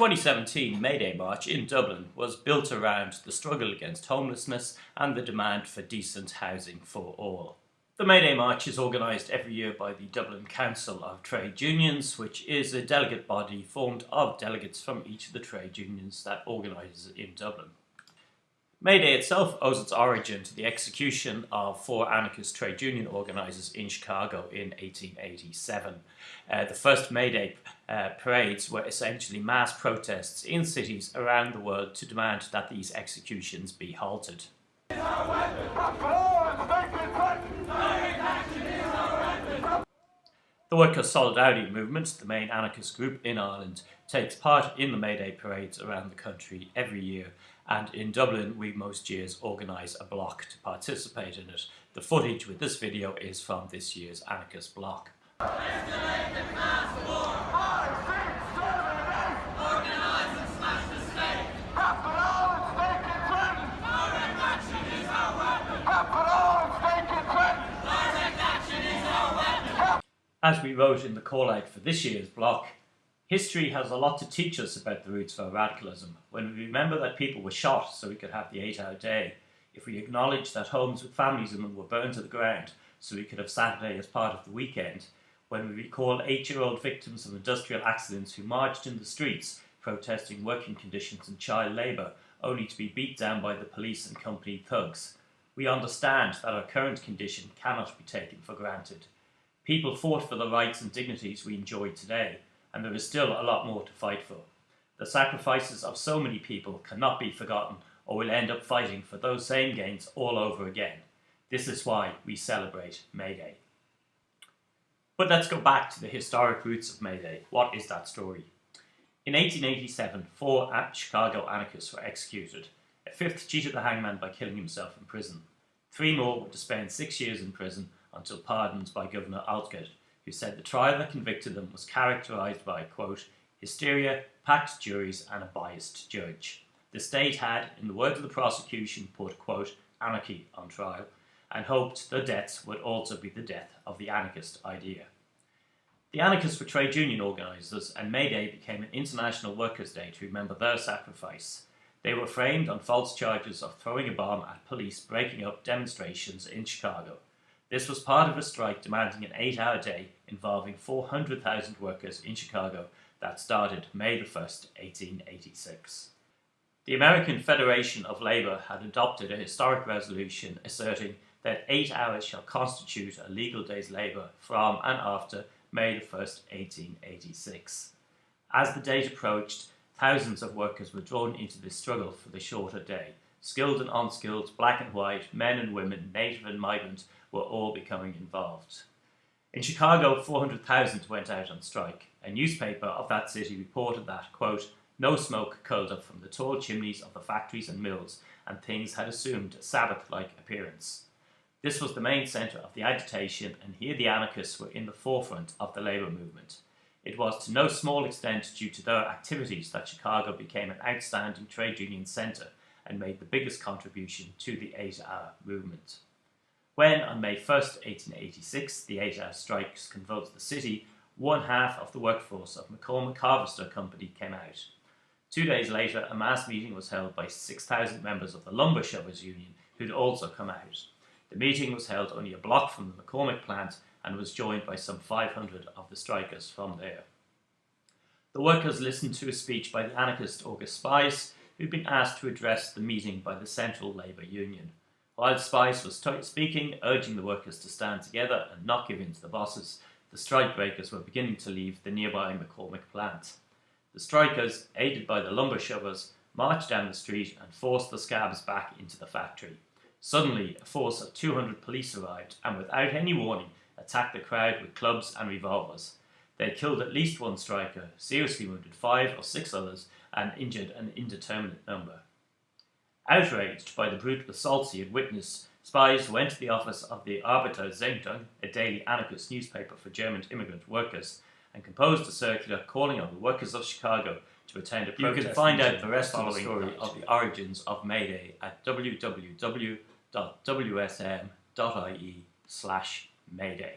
2017 May Day March in Dublin was built around the struggle against homelessness and the demand for decent housing for all. The May Day March is organised every year by the Dublin Council of Trade Unions, which is a delegate body formed of delegates from each of the trade unions that organises in Dublin. May Day itself owes its origin to the execution of four anarchist trade union organisers in Chicago in 1887. Uh, the first May Day uh, parades were essentially mass protests in cities around the world to demand that these executions be halted. The Workers' Solidarity Movement, the main anarchist group in Ireland, takes part in the May Day parades around the country every year and in Dublin we most years organise a block to participate in it. The footage with this video is from this year's anarchist block. As we wrote in the call out for this year's block, history has a lot to teach us about the roots of our radicalism. When we remember that people were shot so we could have the eight hour day, if we acknowledge that homes with families in them were burned to the ground so we could have Saturday as part of the weekend, when we recall eight year old victims of industrial accidents who marched in the streets protesting working conditions and child labour only to be beat down by the police and company thugs, we understand that our current condition cannot be taken for granted. People fought for the rights and dignities we enjoy today, and there is still a lot more to fight for. The sacrifices of so many people cannot be forgotten or we'll end up fighting for those same gains all over again. This is why we celebrate May Day. But let's go back to the historic roots of May Day. What is that story? In 1887, four Chicago anarchists were executed. A fifth cheated the hangman by killing himself in prison. Three more were to spend six years in prison until pardoned by Governor Altgeld, who said the trial that convicted them was characterised by, quote, hysteria, packed juries and a biased judge. The state had, in the words of the prosecution, put, quote, anarchy on trial and hoped the deaths would also be the death of the anarchist idea. The anarchists were trade union organisers and May Day became an international workers' day to remember their sacrifice. They were framed on false charges of throwing a bomb at police breaking up demonstrations in Chicago. This was part of a strike demanding an eight-hour day involving 400,000 workers in Chicago that started May 1, 1886. The American Federation of Labour had adopted a historic resolution asserting that eight hours shall constitute a legal day's labour from and after May 1, 1886. As the date approached, thousands of workers were drawn into this struggle for the shorter day. Skilled and unskilled, black and white, men and women, native and migrant, were all becoming involved. In Chicago, 400,000 went out on strike. A newspaper of that city reported that, quote, no smoke curled up from the tall chimneys of the factories and mills, and things had assumed a Sabbath-like appearance. This was the main centre of the agitation, and here the anarchists were in the forefront of the labour movement. It was to no small extent due to their activities that Chicago became an outstanding trade union centre and made the biggest contribution to the eight-hour movement. When, on May 1, 1886, the eight-hour strikes convulsed the city, one half of the workforce of McCormick Harvester Company came out. Two days later, a mass meeting was held by 6,000 members of the Lumber Shovers Union, who'd also come out. The meeting was held only a block from the McCormick plant and was joined by some 500 of the strikers from there. The workers listened to a speech by the anarchist August Spies, who'd been asked to address the meeting by the Central Labour Union. While Spies was speaking, urging the workers to stand together and not give in to the bosses, the strikebreakers were beginning to leave the nearby McCormick plant. The strikers, aided by the lumber shovers, marched down the street and forced the scabs back into the factory. Suddenly, a force of 200 police arrived and without any warning attacked the crowd with clubs and revolvers. They killed at least one striker, seriously wounded five or six others, and injured an indeterminate number. Outraged by the brutal assaults he had witnessed, Spies went to the office of the Arbeiter Zeitung, a daily anarchist newspaper for German immigrant workers, and composed a circular calling on the workers of Chicago to attend a protest. You can find out the rest of the story of the origins of May Day at www.wsm.ie slash Mayday.